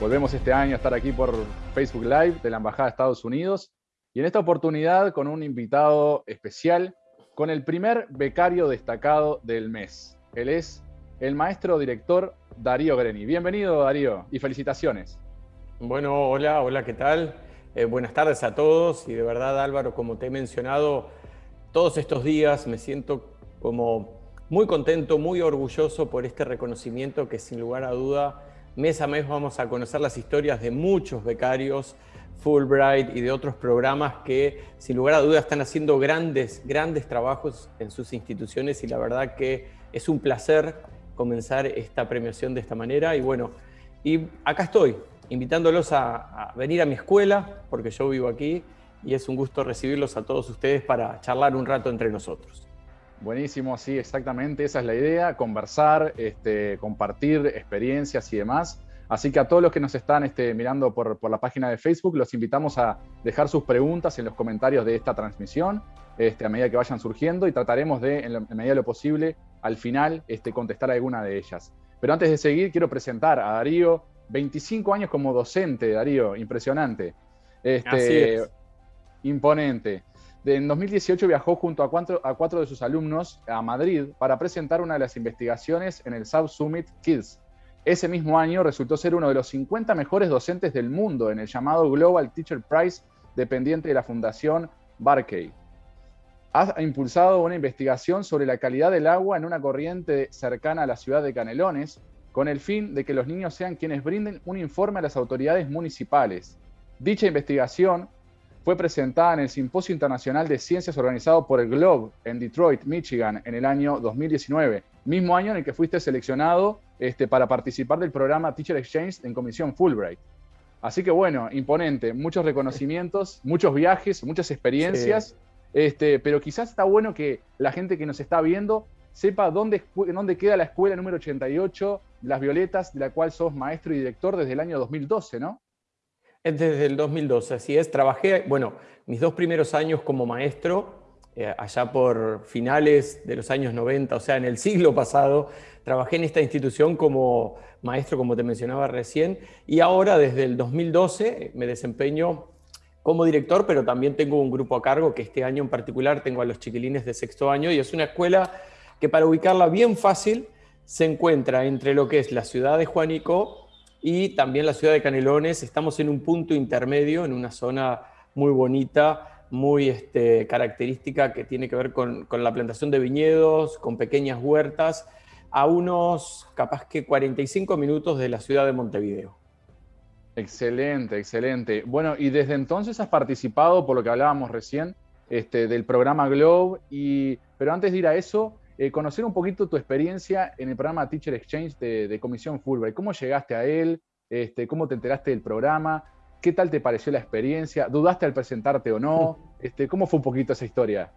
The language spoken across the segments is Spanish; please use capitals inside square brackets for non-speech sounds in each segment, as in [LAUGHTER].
Volvemos este año a estar aquí por Facebook Live de la Embajada de Estados Unidos y en esta oportunidad con un invitado especial, con el primer becario destacado del mes. Él es el maestro director Darío Greni. Bienvenido Darío y felicitaciones. Bueno, hola, hola, ¿qué tal? Eh, buenas tardes a todos y de verdad Álvaro, como te he mencionado, todos estos días me siento como muy contento, muy orgulloso por este reconocimiento que sin lugar a duda Mes a mes vamos a conocer las historias de muchos becarios, Fulbright y de otros programas que sin lugar a dudas están haciendo grandes, grandes trabajos en sus instituciones y la verdad que es un placer comenzar esta premiación de esta manera y bueno, y acá estoy invitándolos a, a venir a mi escuela porque yo vivo aquí y es un gusto recibirlos a todos ustedes para charlar un rato entre nosotros. Buenísimo, sí, exactamente, esa es la idea, conversar, este, compartir experiencias y demás. Así que a todos los que nos están este, mirando por, la página de Facebook, los invitamos a dejar sus preguntas en los comentarios de esta transmisión este, a medida que vayan surgiendo y trataremos de, en, la, medida de lo posible, al final este, contestar alguna de ellas. Pero antes de seguir, quiero presentar a Darío, 25 años como docente, Darío, impresionante. Este, Imponente en 2018 viajó junto a cuatro, de sus alumnos a Madrid para presentar una de las investigaciones en el South Summit Kids. Ese mismo año resultó ser uno de los 50 mejores docentes del mundo en el llamado Global Teacher Prize, dependiente de la Fundación Barkey. Ha impulsado una investigación sobre la calidad del agua en una corriente cercana a la ciudad de Canelones, con el fin de que los niños sean quienes brinden un informe a las autoridades municipales. Dicha investigación fue presentada en el Simposio Internacional de Ciencias organizado por el Globe en Detroit, Michigan, en el año 2019, mismo año en el que fuiste seleccionado este, para participar del programa Teacher Exchange en Comisión Fulbright. Así que bueno, imponente, muchos reconocimientos, muchos viajes, muchas experiencias, este, pero quizás está bueno que la gente que nos está viendo sepa dónde, dónde queda la escuela número 88, Las Violetas, de la cual sos maestro y director desde el año 2012, ¿no? Es desde el 2012, así es. Trabajé, bueno, mis dos primeros años como maestro, eh, allá por finales de los años 90, o sea, en el siglo pasado, trabajé en esta institución como maestro, como te mencionaba recién, y ahora desde el 2012 me desempeño como director, pero también tengo un grupo a cargo que este año en particular tengo a los chiquilines de sexto año y es una escuela que para ubicarla bien fácil se encuentra entre lo que es la ciudad de Juanico y también la ciudad de Canelones. Estamos en un punto intermedio, en una zona muy bonita, muy este, característica que tiene que ver con, la plantación de viñedos, con pequeñas huertas, a unos capaz que 45 minutos de la ciudad de Montevideo. Excelente, excelente. Bueno, y desde entonces has participado, por lo que hablábamos recién, este, del programa Globe, y, pero antes de ir a eso, eh, conocer un poquito tu experiencia en el programa Teacher Exchange de, Comisión Fulbright. ¿Cómo llegaste a él? Este, ¿Cómo te enteraste del programa? ¿Qué tal te pareció la experiencia? ¿Dudaste al presentarte o no? [LAUGHS] Este, ¿Cómo fue un poquito esa historia?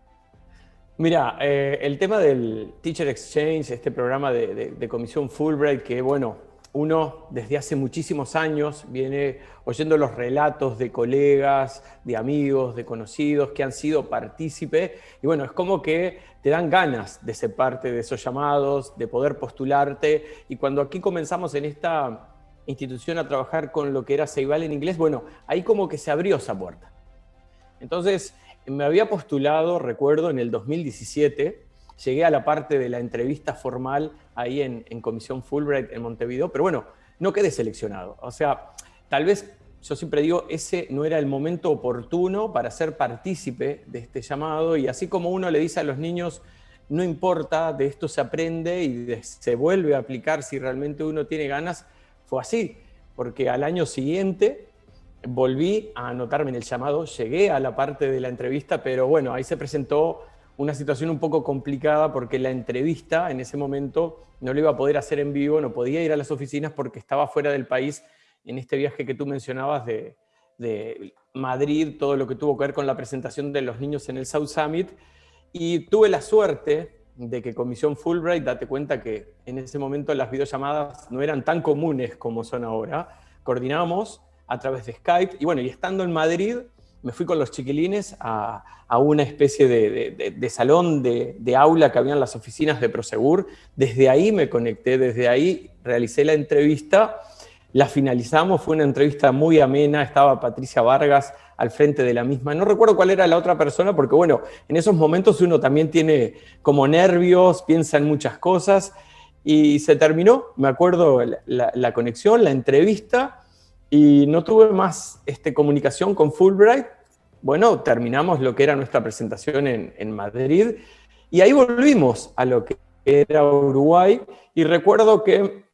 Mira, eh, el tema del Teacher Exchange, este programa de, de Comisión Fulbright, que bueno, uno desde hace muchísimos años viene oyendo los relatos de colegas, de amigos, de conocidos que han sido partícipes y bueno, es como que te dan ganas de ser parte de esos llamados, de poder postularte. Y cuando aquí comenzamos en esta institución a trabajar con lo que era Ceibal en inglés, bueno, ahí como que se abrió esa puerta. Entonces, me había postulado, recuerdo, en el 2017, llegué a la parte de la entrevista formal ahí en, Comisión Fulbright en Montevideo, pero bueno, no quedé seleccionado. O sea, tal vez yo siempre digo, ese no era el momento oportuno para ser partícipe de este llamado y así como uno le dice a los niños, no importa, de esto se aprende y se vuelve a aplicar si realmente uno tiene ganas, fue así, porque al año siguiente volví a anotarme en el llamado, llegué a la parte de la entrevista, pero bueno, ahí se presentó una situación un poco complicada porque la entrevista en ese momento no lo iba a poder hacer en vivo, no podía ir a las oficinas porque estaba fuera del país en este viaje que tú mencionabas de, Madrid, todo lo que tuvo que ver con la presentación de los niños en el South Summit. Y tuve la suerte de que Comisión Fulbright, date cuenta que en ese momento las videollamadas no eran tan comunes como son ahora. Coordinamos a través de Skype y bueno, y estando en Madrid, me fui con los chiquilines a, una especie de, salón de, aula que había en las oficinas de Prosegur. Desde ahí me conecté, desde ahí realicé la entrevista. la finalizamos, fue una entrevista muy amena, estaba Patricia Vargas al frente de la misma. No recuerdo cuál era la otra persona, porque bueno, en esos momentos uno también tiene como nervios, piensa en muchas cosas, y se terminó, me acuerdo, la, conexión, la entrevista, y no tuve más este, comunicación con Fulbright. Bueno, terminamos lo que era nuestra presentación en, en Madrid, y ahí volvimos a lo que era Uruguay, y recuerdo que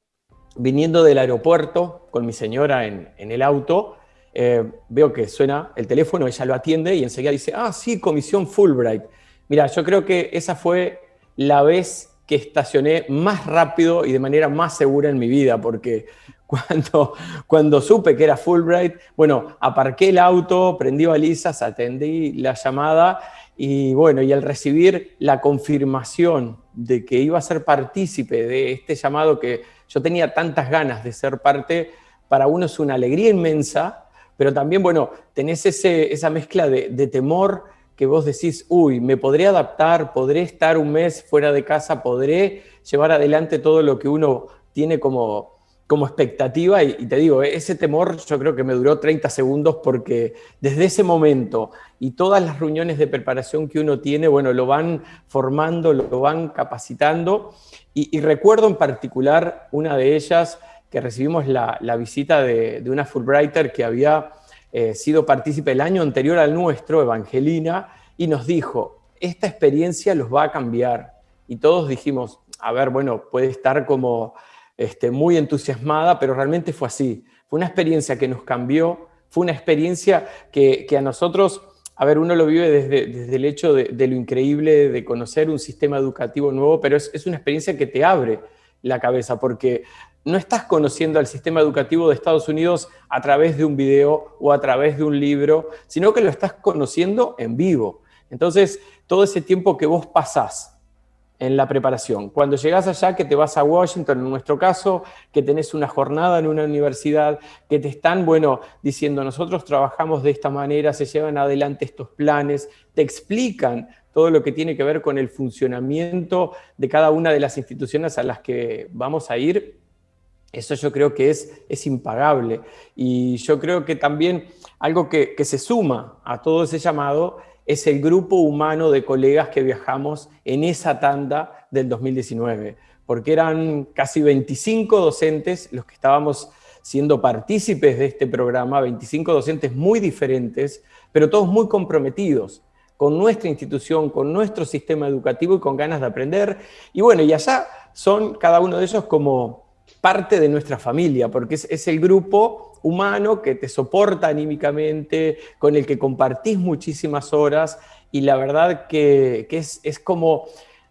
viniendo del aeropuerto con mi señora en, el auto, eh, veo que suena el teléfono, ella lo atiende y enseguida dice, ah, sí, comisión Fulbright. Mira, yo creo que esa fue la vez que estacioné más rápido y de manera más segura en mi vida, porque cuando, cuando supe que era Fulbright, bueno, aparqué el auto, prendí balizas, atendí la llamada y bueno, y al recibir la confirmación de que iba a ser partícipe de este llamado que yo tenía tantas ganas de ser parte, para uno es una alegría inmensa, pero también, bueno, tenés ese, esa mezcla de, temor que vos decís, uy, me podré adaptar, podré estar un mes fuera de casa, podré llevar adelante todo lo que uno tiene como, como expectativa y, te digo, ese temor yo creo que me duró 30 segundos porque desde ese momento y todas las reuniones de preparación que uno tiene, bueno, lo van formando, lo van capacitando y, recuerdo en particular una de ellas que recibimos la, visita de, una Fulbrighter que había eh, sido partícipe el año anterior al nuestro, Evangelina, y nos dijo, esta experiencia los va a cambiar. Y todos dijimos, a ver, bueno, puede estar como este, muy entusiasmada, pero realmente fue así. Fue una experiencia que nos cambió, fue una experiencia que, que a nosotros a ver, uno lo vive desde, el hecho de, lo increíble de conocer un sistema educativo nuevo, pero es, una experiencia que te abre la cabeza, porque no estás conociendo al sistema educativo de Estados Unidos a través de un video o a través de un libro, sino que lo estás conociendo en vivo. Entonces, todo ese tiempo que vos pasás en la preparación. Cuando llegas allá, que te vas a Washington, en nuestro caso, que tenés una jornada en una universidad, que te están, bueno, diciendo, nosotros trabajamos de esta manera, se llevan adelante estos planes, te explican todo lo que tiene que ver con el funcionamiento de cada una de las instituciones a las que vamos a ir, eso yo creo que es, es impagable. Y yo creo que también algo que, que se suma a todo ese llamado es el grupo humano de colegas que viajamos en esa tanda del 2019, porque eran casi 25 docentes los que estábamos siendo partícipes de este programa, 25 docentes muy diferentes, pero todos muy comprometidos con nuestra institución, con nuestro sistema educativo y con ganas de aprender. Y bueno, y allá son cada uno de ellos como parte de nuestra familia, porque es, el grupo humano que te soporta anímicamente, con el que compartís muchísimas horas y la verdad que, es, como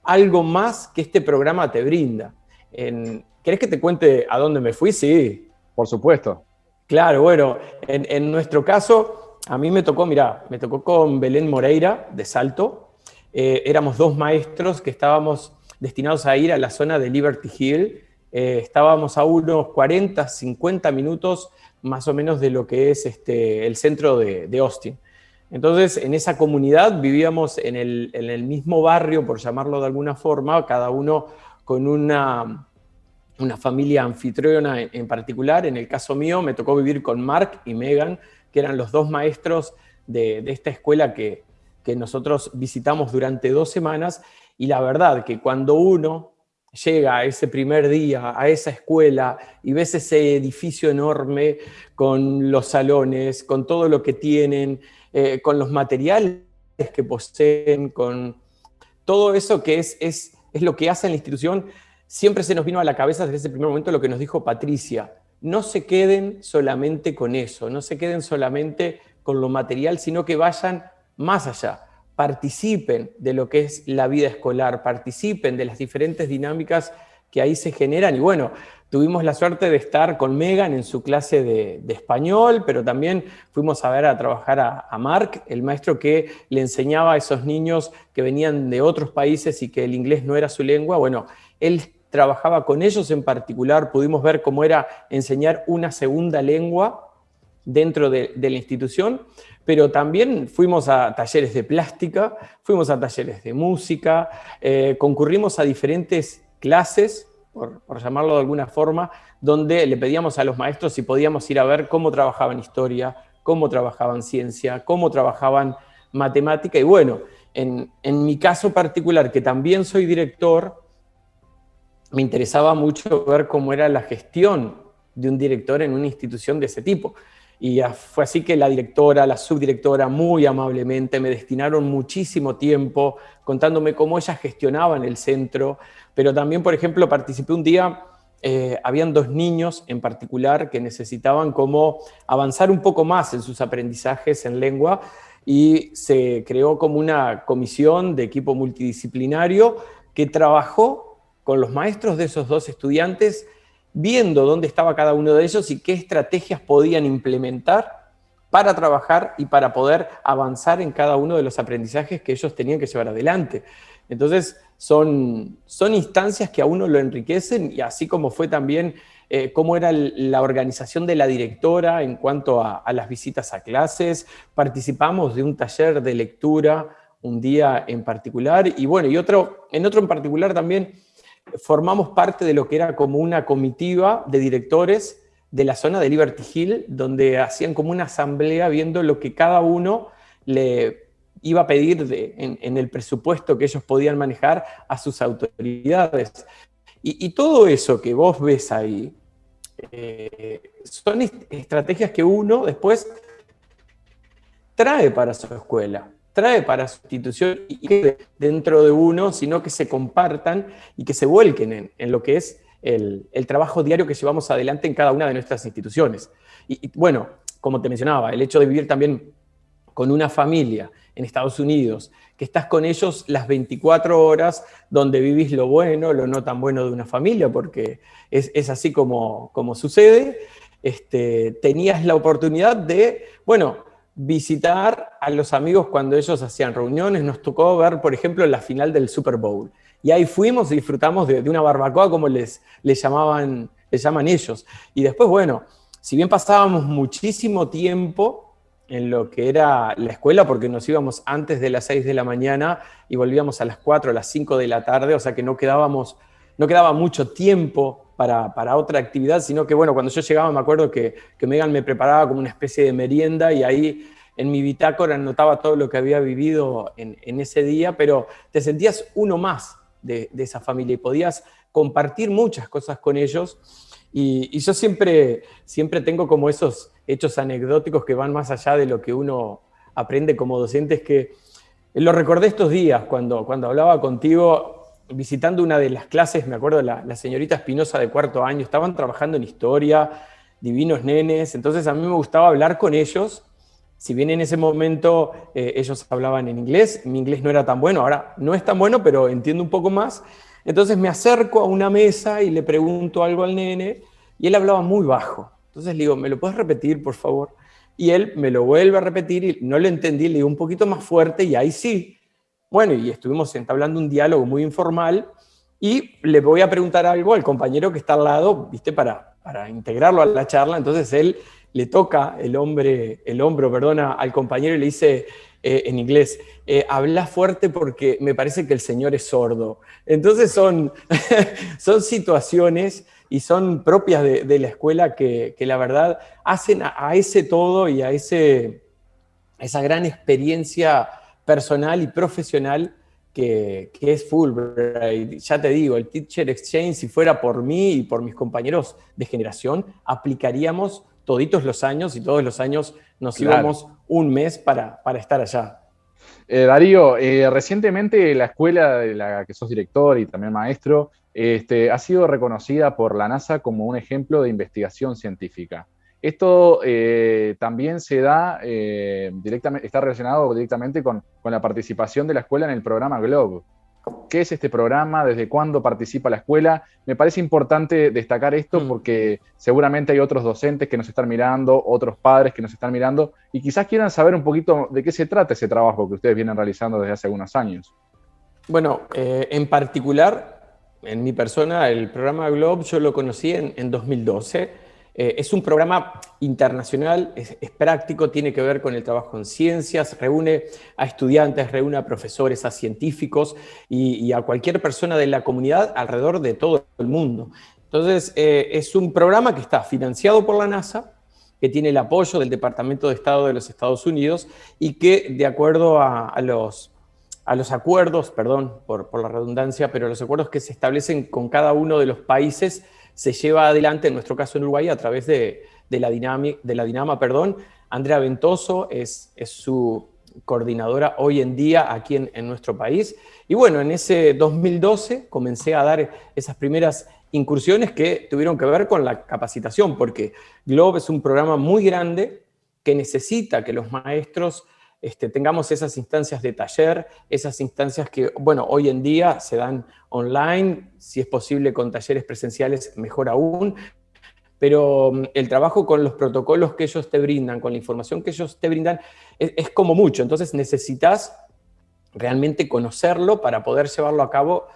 algo más que este programa te brinda. En, ¿Querés que te cuente a dónde me fui? Sí. Por supuesto. Claro, bueno, en, nuestro caso, a mí me tocó, mira, me tocó con Belén Moreira de Salto. Eh, éramos dos maestros que estábamos destinados a ir a la zona de Liberty Hill, eh, estábamos a unos 40, 50 minutos más o menos de lo que es este, el centro de, Austin. Entonces, en esa comunidad vivíamos en el, mismo barrio, por llamarlo de alguna forma, cada uno con una, una familia anfitriona en, particular. En el caso mío, me tocó vivir con Mark y Megan, que eran los dos maestros de, de esta escuela que, que nosotros visitamos durante dos semanas. Y la verdad que cuando uno llega ese primer día a esa escuela y ves ese edificio enorme con los salones, con todo lo que tienen, eh, con los materiales que poseen, con todo eso que es, es, es lo que hace la institución, siempre se nos vino a la cabeza desde ese primer momento lo que nos dijo Patricia. No se queden solamente con eso, no se queden solamente con lo material, sino que vayan más allá participen de lo que es la vida escolar, participen de las diferentes dinámicas que ahí se generan. Y bueno, tuvimos la suerte de estar con Megan en su clase de, español, pero también fuimos a ver a trabajar a, Mark, el maestro que le enseñaba a esos niños que venían de otros países y que el inglés no era su lengua. Bueno, él trabajaba con ellos en particular, pudimos ver cómo era enseñar una segunda lengua dentro de, la institución, pero también fuimos a talleres de plástica, fuimos a talleres de música, eh, concurrimos a diferentes clases por, llamarlo de alguna forma, donde le pedíamos a los maestros si podíamos ir a ver cómo trabajaban historia, cómo trabajaban ciencia, cómo trabajaban matemática. Y bueno, en, en mi caso particular, que también soy director, me interesaba mucho ver cómo era la gestión de un director en una institución de ese tipo. Y fue así que la directora, la subdirectora, muy amablemente me destinaron muchísimo tiempo contándome cómo ellas gestionaban el centro, pero también, por ejemplo, participé un día, eh, habían dos niños en particular que necesitaban como avanzar un poco más en sus aprendizajes en lengua y se creó como una comisión de equipo multidisciplinario que trabajó con los maestros de esos dos estudiantes viendo dónde estaba cada uno de ellos y qué estrategias podían implementar para trabajar y para poder avanzar en cada uno de los aprendizajes que ellos tenían que llevar adelante. Entonces, son, son instancias que a uno lo enriquecen y así como fue también eh, cómo era la organización de la directora en cuanto a, a, las visitas a clases, participamos de un taller de lectura un día en particular y bueno, y otro, en otro en particular también formamos parte de lo que era como una comitiva de directores de la zona de Liberty Hill, donde hacían como una asamblea viendo lo que cada uno le iba a pedir en, el presupuesto que ellos podían manejar a sus autoridades. Y, todo eso que vos ves ahí, eh, son estrategias que uno después trae para su escuela trae para su institución y dentro de uno, sino que se compartan y que se vuelquen en, lo que es el, trabajo diario que llevamos adelante en cada una de nuestras instituciones. Y, bueno, como te mencionaba, el hecho de vivir también con una familia en Estados Unidos, que estás con ellos las 24 horas, donde vivís lo bueno, lo no tan bueno de una familia, porque es, así como, como sucede, este, tenías la oportunidad de, bueno, visitar a los amigos cuando ellos hacían reuniones. Nos tocó ver, por ejemplo, la final del Super Bowl. Y ahí fuimos y disfrutamos de, una barbacoa como les, les, llamaban, les llaman ellos. Y después, bueno, si bien pasábamos muchísimo tiempo en lo que era la escuela, porque nos íbamos antes de las 6 de la mañana y volvíamos a las 4 o las 5 de la tarde, o sea que no, quedábamos, no quedaba mucho tiempo para, otra actividad, sino que, bueno, cuando yo llegaba me acuerdo que, que Megan me preparaba como una especie de merienda y ahí en mi bitácora anotaba todo lo que había vivido en, ese día, pero te sentías uno más de, esa familia y podías compartir muchas cosas con ellos. Y, yo siempre, siempre tengo como esos hechos anecdóticos que van más allá de lo que uno aprende como docente, es que lo recordé estos días cuando, cuando hablaba contigo, visitando una de las clases, me acuerdo, la, señorita Espinosa de cuarto año, estaban trabajando en historia, divinos nenes, entonces a mí me gustaba hablar con ellos, si bien en ese momento eh, ellos hablaban en inglés, mi inglés no era tan bueno, ahora no es tan bueno, pero entiendo un poco más, entonces me acerco a una mesa y le pregunto algo al nene, y él hablaba muy bajo, entonces le digo, ¿me lo puedes repetir, por favor? Y él me lo vuelve a repetir y no lo entendí, le digo un poquito más fuerte y ahí sí, bueno, y estuvimos entablando un diálogo muy informal y le voy a preguntar algo al compañero que está al lado, ¿viste? Para, para integrarlo a la charla. Entonces él le toca el, hombre, el hombro perdona, al compañero y le dice eh, en inglés, eh, habla fuerte porque me parece que el Señor es sordo. Entonces son, [LAUGHS] son situaciones y son propias de, la escuela que, la verdad hacen a, ese todo y a ese, esa gran experiencia personal y profesional que, es Fulbright. Ya te digo, el Teacher Exchange, si fuera por mí y por mis compañeros de generación, aplicaríamos toditos los años y todos los años nos íbamos un mes para, para estar allá. Eh, Darío, eh, recientemente la escuela de la que sos director y también maestro este, ha sido reconocida por la NASA como un ejemplo de investigación científica. Esto eh, también se da eh, directamente, está relacionado directamente con, la participación de la escuela en el programa GLOBE. ¿Qué es este programa? ¿Desde cuándo participa la escuela? Me parece importante destacar esto mm. porque seguramente hay otros docentes que nos están mirando, otros padres que nos están mirando y quizás quieran saber un poquito de qué se trata ese trabajo que ustedes vienen realizando desde hace algunos años. Bueno, eh, en particular, en mi persona, el programa GLOBE yo lo conocí en, en 2012 eh, es un programa internacional, es, práctico, tiene que ver con el trabajo en ciencias, reúne a estudiantes, reúne a profesores, a científicos y, a cualquier persona de la comunidad alrededor de todo el mundo. Entonces, eh, es un programa que está financiado por la NASA, que tiene el apoyo del Departamento de Estado de los Estados Unidos y que, de acuerdo a, los, a los, acuerdos, perdón por, la redundancia, pero los acuerdos que se establecen con cada uno de los países, se lleva adelante, en nuestro caso en Uruguay, a través de, la, de la Dinama. Perdón. Andrea Ventoso es, es su coordinadora hoy en día aquí en, en, nuestro país. Y bueno, en ese 2012 comencé a dar esas primeras incursiones que tuvieron que ver con la capacitación, porque Globe es un programa muy grande que necesita que los maestros este, tengamos esas instancias de taller, esas instancias que, bueno, hoy en día se dan online, si es posible con talleres presenciales, mejor aún, pero mm, el trabajo con los protocolos que ellos te brindan, con la información que ellos te brindan, es, como mucho, entonces necesitas realmente conocerlo para poder llevarlo a cabo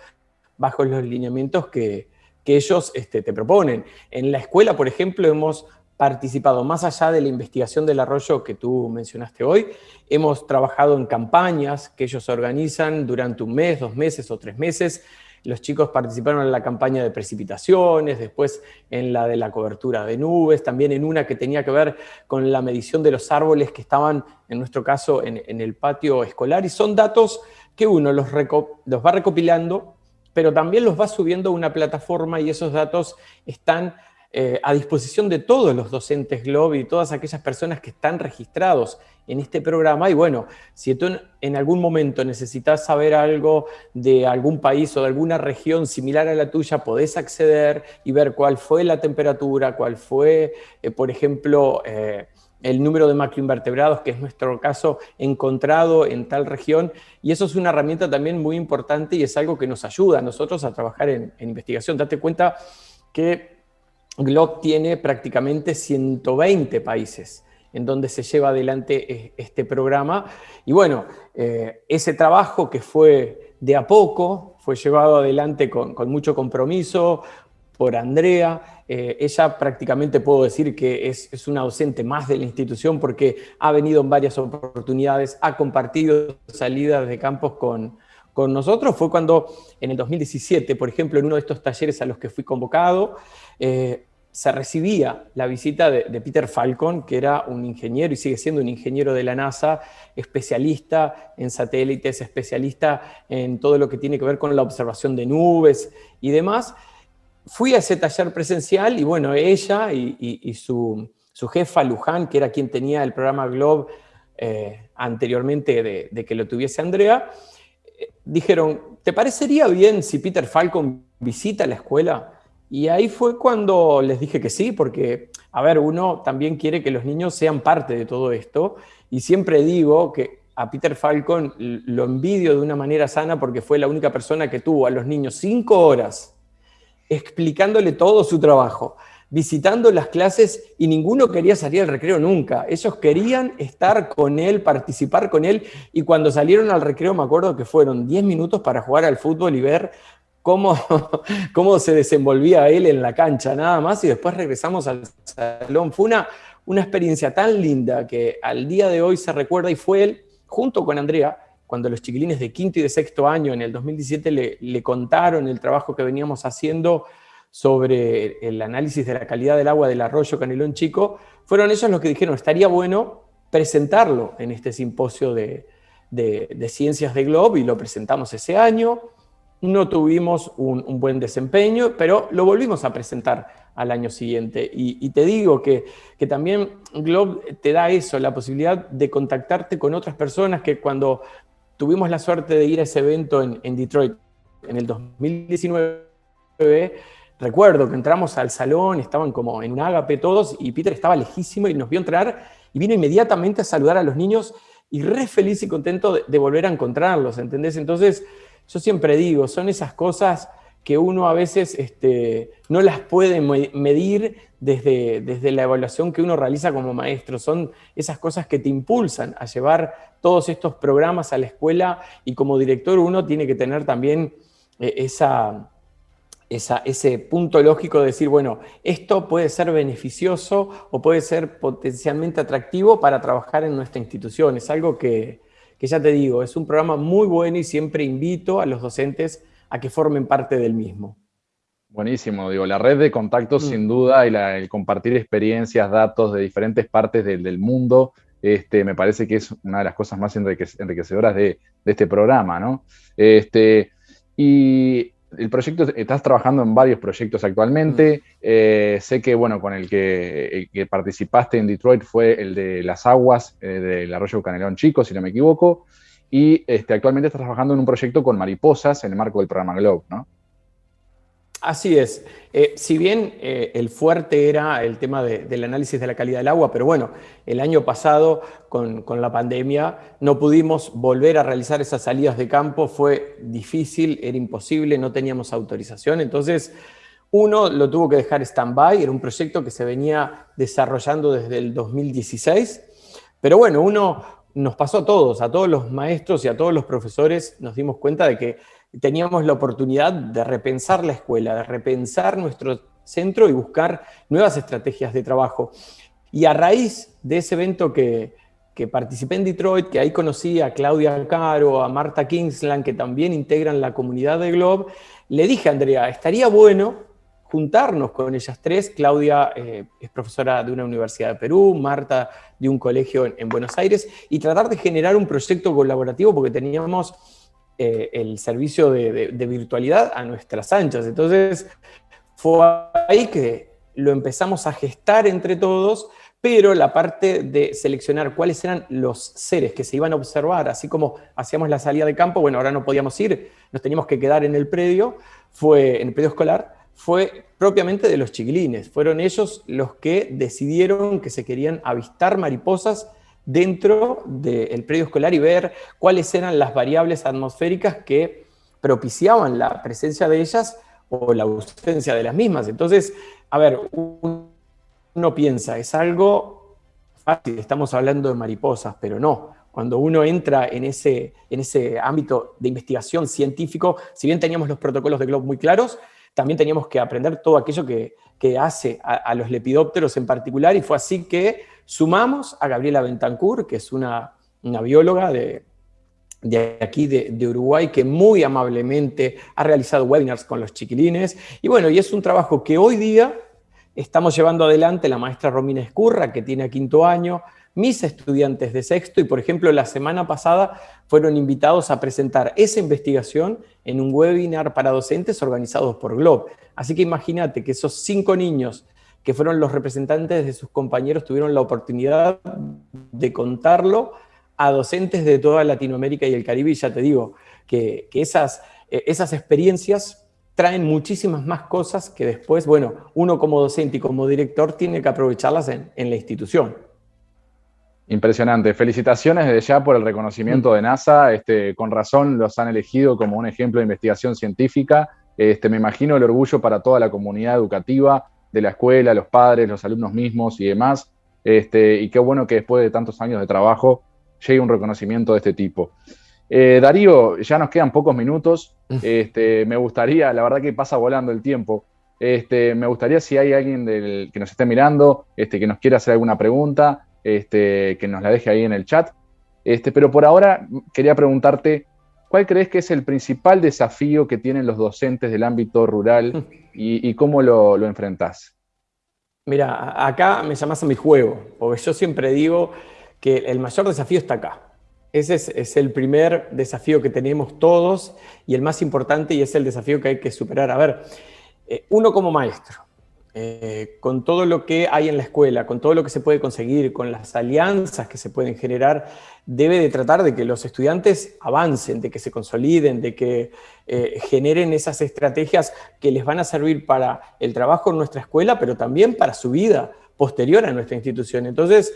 bajo los lineamientos que, que ellos este, te proponen. En la escuela, por ejemplo, hemos participado más allá de la investigación del arroyo que tú mencionaste hoy, hemos trabajado en campañas que ellos organizan durante un mes, dos meses o tres meses. Los chicos participaron en la campaña de precipitaciones, después en la de la cobertura de nubes, también en una que tenía que ver con la medición de los árboles que estaban, en nuestro caso, en, el patio escolar. Y son datos que uno los, los va recopilando pero también los va subiendo a una plataforma y esos datos están eh, a disposición de todos los docentes GLOB y todas aquellas personas que están registrados en este programa. Y bueno, si tú en algún momento necesitas saber algo de algún país o de alguna región similar a la tuya, podés acceder y ver cuál fue la temperatura, cuál fue, eh, por ejemplo, eh, el número de macroinvertebrados, que es nuestro caso, encontrado en tal región. Y eso es una herramienta también muy importante y es algo que nos ayuda a nosotros a trabajar en, investigación. Date cuenta que GLOB tiene prácticamente 120 países en donde se lleva adelante este programa. Y bueno, eh, ese trabajo que fue de a poco, fue llevado adelante con, mucho compromiso, por Andrea. Eh, ella prácticamente puedo decir que es, una docente más de la institución porque ha venido en varias oportunidades, ha compartido salidas de campos con, con nosotros. Fue cuando en el 2017, por ejemplo, en uno de estos talleres a los que fui convocado, eh, se recibía la visita de, de, Peter Falcon, que era un ingeniero y sigue siendo un ingeniero de la NASA, especialista en satélites, especialista en todo lo que tiene que ver con la observación de nubes y demás fui a ese taller presencial y bueno, ella y, su, jefa Luján, que era quien tenía el programa Globe eh, anteriormente de, que lo tuviese Andrea, eh, dijeron, ¿te parecería bien si Peter Falcon visita la escuela? Y ahí fue cuando les dije que sí, porque, a ver, uno también quiere que los niños sean parte de todo esto, y siempre digo que a Peter Falcon lo envidio de una manera sana porque fue la única persona que tuvo a los niños cinco horas explicándole todo su trabajo, visitando las clases y ninguno quería salir al recreo nunca. Ellos querían estar con él, participar con él y cuando salieron al recreo me acuerdo que fueron 10 minutos para jugar al fútbol y ver cómo, [LAUGHS] cómo se desenvolvía él en la cancha, nada más, y después regresamos al salón. Fue una, experiencia tan linda que al día de hoy se recuerda y fue él, junto con Andrea, cuando los chiquilines de quinto y de sexto año en el 2017 le, contaron el trabajo que veníamos haciendo sobre el análisis de la calidad del agua del arroyo Canelón Chico, fueron ellos los que dijeron, estaría bueno presentarlo en este simposio de, ciencias de Globe y lo presentamos ese año. No tuvimos un, buen desempeño, pero lo volvimos a presentar al año siguiente. Y, te digo que, que, también Globe te da eso, la posibilidad de contactarte con otras personas que cuando tuvimos la suerte de ir a ese evento en, Detroit en el 2019. Recuerdo que entramos al salón, estaban como en un ágape todos y Peter estaba lejísimo y nos vio entrar y vino inmediatamente a saludar a los niños y re feliz y contento de, de volver a encontrarlos, ¿entendés? Entonces, yo siempre digo, son esas cosas que uno a veces este, no las puede medir desde, desde la evaluación que uno realiza como maestro. Son esas cosas que te impulsan a llevar todos estos programas a la escuela y como director uno tiene que tener también eh, esa, ese punto lógico de decir, bueno, esto puede ser beneficioso o puede ser potencialmente atractivo para trabajar en nuestra institución. Es algo que, que ya te digo, es un programa muy bueno y siempre invito a los docentes a que formen parte del mismo. Buenísimo, digo, la red de contactos mm. sin duda y el compartir experiencias, datos de diferentes partes del, mundo, este, me parece que es una de las cosas más enriquecedoras de, este programa, ¿no? Este, y el proyecto, estás trabajando en varios proyectos actualmente. Mm. Eh, sé que, bueno, con el que, participaste en Detroit fue el de las aguas eh, del arroyo Canelón Chico, si no me equivoco. Y este, actualmente estás trabajando en un proyecto con mariposas en el marco del programa Globe, ¿no? Así es. Eh, si bien eh, el fuerte era el tema del análisis de la calidad del agua, pero bueno, el año pasado con, la pandemia no pudimos volver a realizar esas salidas de campo, fue difícil, era imposible, no teníamos autorización, entonces uno lo tuvo que dejar stand-by, era un proyecto que se venía desarrollando desde el 2016, pero bueno, uno nos pasó a todos, a todos los maestros y a todos los profesores, nos dimos cuenta de que teníamos la oportunidad de repensar la escuela, de repensar nuestro centro y buscar nuevas estrategias de trabajo. Y a raíz de ese evento que, participé en Detroit, que ahí conocí a Claudia Caro, a Marta Kingsland, que también integran la comunidad de Globe, le dije a Andrea, estaría bueno juntarnos con ellas tres. Claudia eh, es profesora de una universidad de Perú, Marta de un colegio en Buenos Aires, y tratar de generar un proyecto colaborativo porque teníamos eh, el servicio de, virtualidad a nuestras anchas. Entonces, fue ahí que lo empezamos a gestar entre todos, pero la parte de seleccionar cuáles eran los seres que se iban a observar, así como hacíamos la salida de campo, bueno, ahora no podíamos ir, nos teníamos que quedar en el predio, fue en el predio escolar, fue propiamente de los chiquilines. Fueron ellos los que decidieron que se querían avistar mariposas dentro del predio escolar y ver cuáles eran las variables atmosféricas que propiciaban la presencia de ellas o la ausencia de las mismas. Entonces, a ver, uno piensa, es algo fácil, estamos hablando de mariposas, pero no. Cuando uno entra en ese, en ese ámbito de investigación científico, si bien teníamos los protocolos de Globe muy claros, también teníamos que aprender todo aquello que, hace a, los lepidópteros en particular, y fue así que sumamos a Gabriela Bentancur, que es una, bióloga de, aquí de, Uruguay, que muy amablemente ha realizado webinars con los chiquilines, y bueno, y es un trabajo que hoy día estamos llevando adelante la maestra Romina Escurra, que tiene quinto año, mis estudiantes de sexto y, por ejemplo, la semana pasada fueron invitados a presentar esa investigación en un webinar para docentes organizados por Globe. Así que imagínate que esos cinco niños que fueron los representantes de sus compañeros tuvieron la oportunidad de contarlo a docentes de toda Latinoamérica y el Caribe, y ya te digo que, esas, eh, esas experiencias traen muchísimas más cosas que después, bueno, uno como docente y como director tiene que aprovecharlas en la institución. Impresionante. Felicitaciones desde ya por el reconocimiento mm. de NASA. Este, con razón los han elegido como un ejemplo de investigación científica. Este, me imagino el orgullo para toda la comunidad educativa de la escuela, los padres, los alumnos mismos y demás. Este, y qué bueno que después de tantos años de trabajo llegue un reconocimiento de este tipo. Eh, Darío, ya nos quedan pocos minutos. [LAUGHS] Este, me gustaría, la verdad que pasa volando el tiempo. Este, me gustaría si hay alguien del, que nos esté mirando, este, que nos quiera hacer alguna pregunta, este, que nos la deje ahí en el chat. Este, pero por ahora quería preguntarte, ¿cuál crees que es el principal desafío que tienen los docentes del ámbito rural [LAUGHS] y, cómo lo, lo enfrentás? Mira, acá me llamas a mi juego, porque yo siempre digo que el mayor desafío está acá. Ese es, el primer desafío que tenemos todos y el más importante y es el desafío que hay que superar. A ver, eh, uno como maestro, eh, con todo lo que hay en la escuela, con todo lo que se puede conseguir, con las alianzas que se pueden generar, debe de tratar de que los estudiantes avancen, de que se consoliden, de que eh, generen esas estrategias que les van a servir para el trabajo en nuestra escuela, pero también para su vida posterior a nuestra institución. Entonces,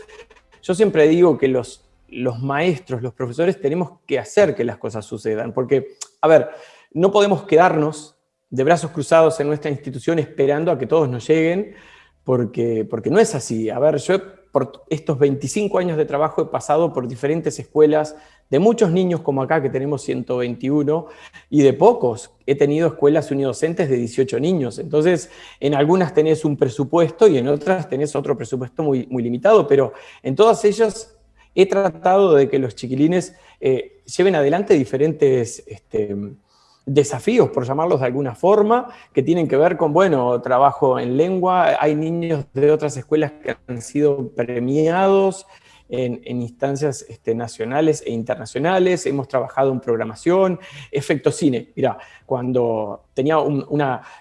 yo siempre digo que los, los maestros, los profesores, tenemos que hacer que las cosas sucedan, porque, a ver, no podemos quedarnos de brazos cruzados en nuestra institución esperando a que todos nos lleguen, porque, porque no es así. A ver, yo por estos 25 años de trabajo he pasado por diferentes escuelas, de muchos niños como acá, que tenemos 121, y de pocos. He tenido escuelas unidocentes de 18 niños. Entonces, en algunas tenés un presupuesto y en otras tenés otro presupuesto muy, muy limitado, pero en todas ellas he tratado de que los chiquilines eh, lleven adelante diferentes... Este, desafíos, por llamarlos de alguna forma, que tienen que ver con, bueno, trabajo en lengua, hay niños de otras escuelas que han sido premiados en, instancias este, nacionales e internacionales, hemos trabajado en programación, efecto cine, mira, cuando tenía un,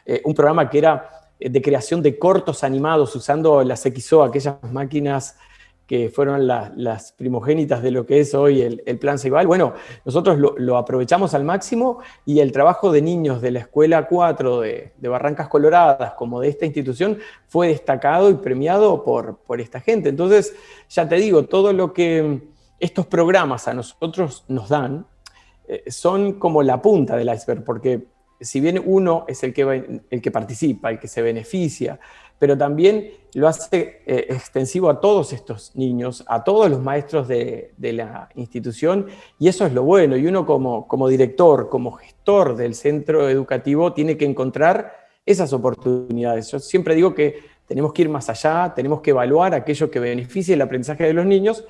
eh, un programa que era de creación de cortos animados usando las XO, aquellas máquinas que fueron las primogénitas de lo que es hoy el, Plan Ceibal. Bueno, nosotros lo, aprovechamos al máximo y el trabajo de niños de la Escuela 4 de, Barrancas Coloradas, como de esta institución, fue destacado y premiado por, por esta gente. Entonces, ya te digo, todo lo que estos programas a nosotros nos dan eh, son como la punta del iceberg, porque si bien uno es el que, el que participa, el que se beneficia, pero también lo hace eh, extensivo a todos estos niños, a todos los maestros de, la institución, y eso es lo bueno. Y uno como, como director, como gestor del centro educativo, tiene que encontrar esas oportunidades. Yo siempre digo que tenemos que ir más allá, tenemos que evaluar aquello que beneficie el aprendizaje de los niños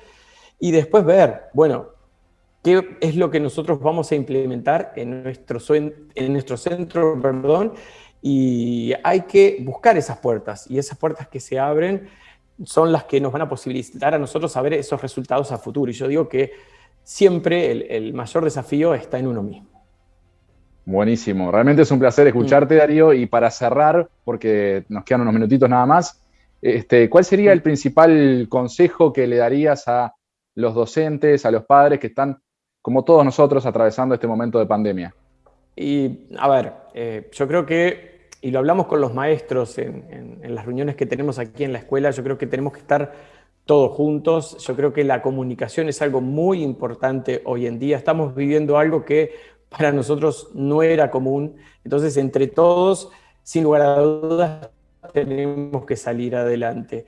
y después ver, bueno, qué es lo que nosotros vamos a implementar en nuestro, en nuestro centro, perdón, y hay que buscar esas puertas, y esas puertas que se abren son las que nos van a posibilitar a nosotros saber esos resultados a futuro. Y yo digo que siempre el, mayor desafío está en uno mismo. Buenísimo, realmente es un placer escucharte, mm. Darío, y para cerrar, porque nos quedan unos minutitos nada más, este, ¿cuál sería el principal consejo que le darías a los docentes, a los padres que están, como todos nosotros, atravesando este momento de pandemia? Y, a ver, eh, yo creo que, y lo hablamos con los maestros en, las reuniones que tenemos aquí en la escuela, yo creo que tenemos que estar todos juntos. Yo creo que la comunicación es algo muy importante hoy en día. Estamos viviendo algo que para nosotros no era común. Entonces, entre todos, sin lugar a dudas, tenemos que salir adelante.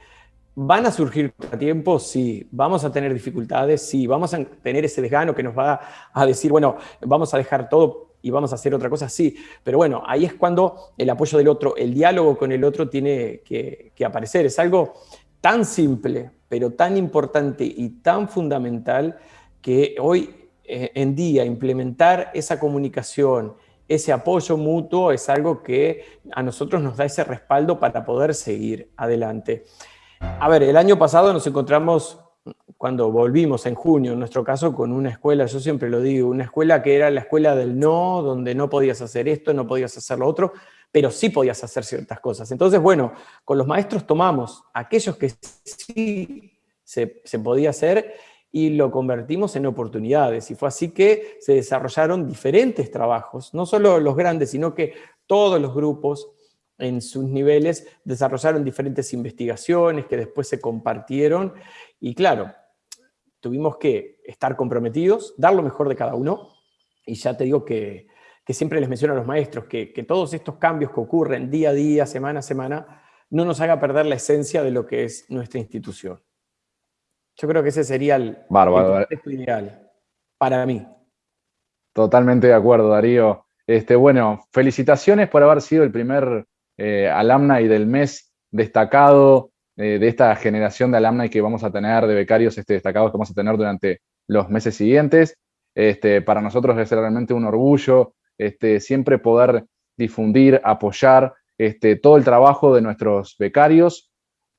¿Van a surgir tiempos? Sí. ¿Vamos a tener dificultades? Sí. ¿Vamos a tener ese desgano que nos va a decir, bueno, vamos a dejar todo y vamos a hacer otra cosa, sí. Pero bueno, ahí es cuando el apoyo del otro, el diálogo con el otro tiene que, aparecer. Es algo tan simple, pero tan importante y tan fundamental que hoy eh, en día implementar esa comunicación, ese apoyo mutuo es algo que a nosotros nos da ese respaldo para poder seguir adelante. A ver, el año pasado nos encontramos cuando volvimos en junio, en nuestro caso, con una escuela, yo siempre lo digo, una escuela que era la escuela del no, donde no podías hacer esto, no podías hacer lo otro, pero sí podías hacer ciertas cosas. Entonces, bueno, con los maestros tomamos aquellos que sí se, podía hacer y lo convertimos en oportunidades. Y fue así que se desarrollaron diferentes trabajos, no solo los grandes, sino que todos los grupos en sus niveles desarrollaron diferentes investigaciones que después se compartieron y claro, tuvimos que estar comprometidos, dar lo mejor de cada uno, y ya te digo que, siempre les menciono a los maestros que, todos estos cambios que ocurren día a día, semana a semana, no nos haga perder la esencia de lo que es nuestra institución. Yo creo que ese sería el, Bárbaro. ideal para mí. Totalmente de acuerdo, Darío. Este, bueno, felicitaciones por haber sido el primer eh, alumna y del mes destacado eh, de esta generación de alumni que vamos a tener, de becarios este, destacados que vamos a tener durante los meses siguientes. Este, para nosotros es realmente un orgullo este, siempre poder difundir, apoyar este, todo el trabajo de nuestros becarios,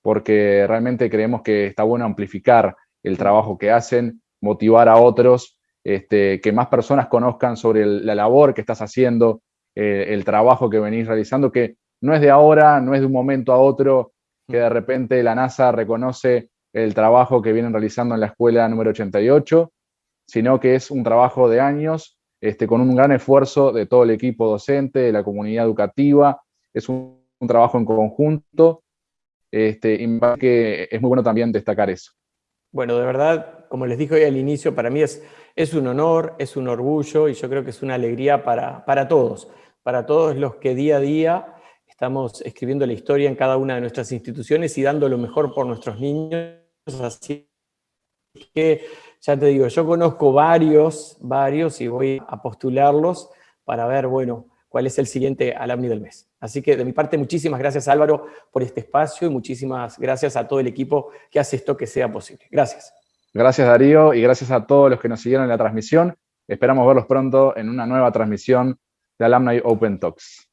porque realmente creemos que está bueno amplificar el trabajo que hacen, motivar a otros, este, que más personas conozcan sobre la labor que estás haciendo, eh, el trabajo que venís realizando, que no es de ahora, no es de un momento a otro, que de repente la NASA reconoce el trabajo que vienen realizando en la escuela número 88, sino que es un trabajo de años, este, con un gran esfuerzo de todo el equipo docente, de la comunidad educativa, es un, trabajo en conjunto, este, y que es muy bueno también destacar eso. Bueno, de verdad, como les dije hoy al inicio, para mí es, es un honor, es un orgullo y yo creo que es una alegría para, para todos, para todos los que día a día Estamos escribiendo la historia en cada una de nuestras instituciones y dando lo mejor por nuestros niños. Así que, ya te digo, yo conozco varios, varios y voy a postularlos para ver, bueno, cuál es el siguiente alumni del mes. Así que de mi parte, muchísimas gracias Álvaro por este espacio y muchísimas gracias a todo el equipo que hace esto que sea posible. Gracias. Gracias Darío y gracias a todos los que nos siguieron en la transmisión. Esperamos verlos pronto en una nueva transmisión de Alumni Open Talks.